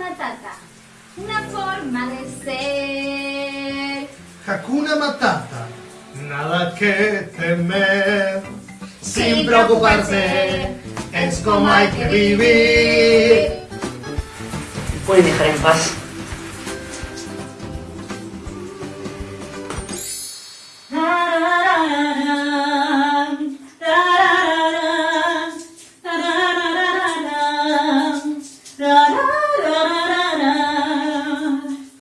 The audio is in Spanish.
Matata, una forma de ser. Hakuna Matata, nada que temer. Sin preocuparse, es como hay que vivir. Pueden dejar en paz.